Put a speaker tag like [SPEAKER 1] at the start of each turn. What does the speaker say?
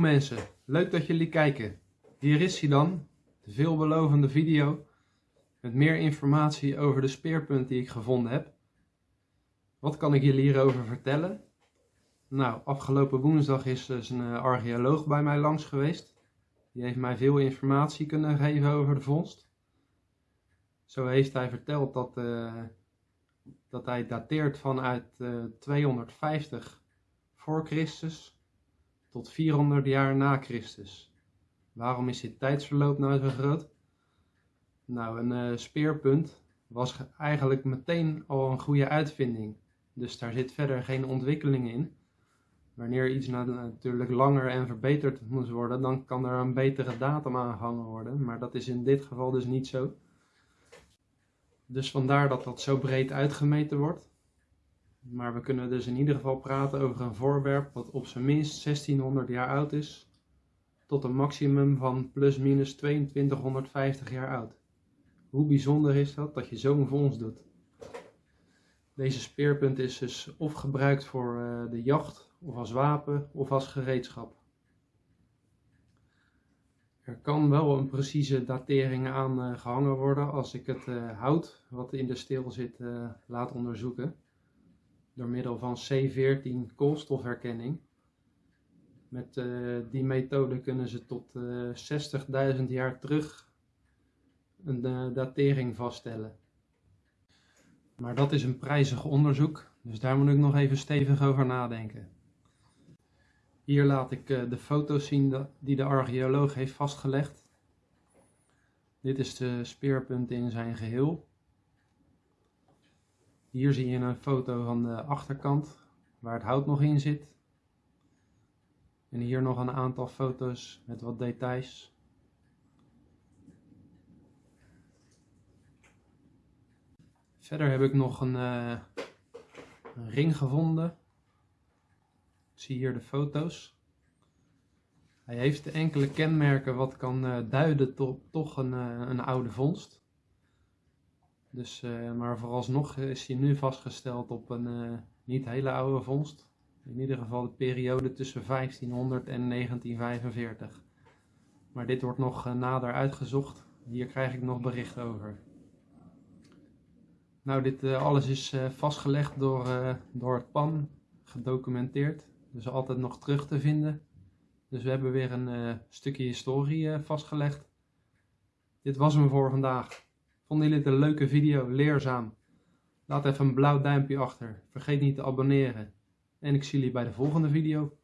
[SPEAKER 1] Mensen, leuk dat jullie kijken. Hier is hij dan, de veelbelovende video met meer informatie over de speerpunt die ik gevonden heb. Wat kan ik jullie hierover vertellen? Nou, afgelopen woensdag is dus een eh, archeoloog bij mij langs geweest. Die heeft mij veel informatie kunnen geven over de vondst. Zo heeft hij verteld dat, uh, dat hij dateert vanuit uh, 250 voor Christus tot 400 jaar na Christus. Waarom is dit tijdsverloop nou zo groot? Nou, een uh, speerpunt was eigenlijk meteen al een goede uitvinding. Dus daar zit verder geen ontwikkeling in. Wanneer iets natuurlijk langer en verbeterd moet worden, dan kan er een betere datum aangehangen worden. Maar dat is in dit geval dus niet zo. Dus vandaar dat dat zo breed uitgemeten wordt. Maar we kunnen dus in ieder geval praten over een voorwerp wat op zijn minst 1600 jaar oud is, tot een maximum van plus minus 2250 jaar oud. Hoe bijzonder is dat dat je zo'n vondst doet? Deze speerpunt is dus of gebruikt voor uh, de jacht, of als wapen, of als gereedschap. Er kan wel een precieze datering aan uh, gehangen worden als ik het uh, hout wat in de steel zit laat onderzoeken door middel van C14 koolstofherkenning. Met uh, die methode kunnen ze tot uh, eh, 60.000 jaar terug een uh, datering vaststellen. Maar dat is een prijzig onderzoek, dus daar moet ik nog even stevig over nadenken. Hier laat ik de foto's zien die de archeoloog heeft vastgelegd. Dit is de speerpunt in zijn geheel. Hier zie je een foto van de achterkant waar het hout nog in zit. En hier nog een aantal foto's met wat details. Verder heb ik nog een, een ring gevonden. Ik zie hier de foto's. Hij heeft enkele kenmerken wat kan uh, duiden tot toch een, uh, een oude vondst. Dus, uh, maar vooralsnog is hij nu vastgesteld op een uh, niet hele oude vondst. In ieder geval de periode tussen 1500 en 1945. Maar dit wordt nog uh, nader uitgezocht. Hier krijg ik nog bericht over. Nou, dit alles is vastgelegd door, door het PAN, gedocumenteerd. Dus altijd nog terug te vinden. Dus we hebben weer een stukje historie vastgelegd. Dit was hem voor vandaag. Vonden jullie het een leuke video, leerzaam? Laat even een blauw duimpje achter. Vergeet niet te abonneren. En ik zie jullie bij de volgende video.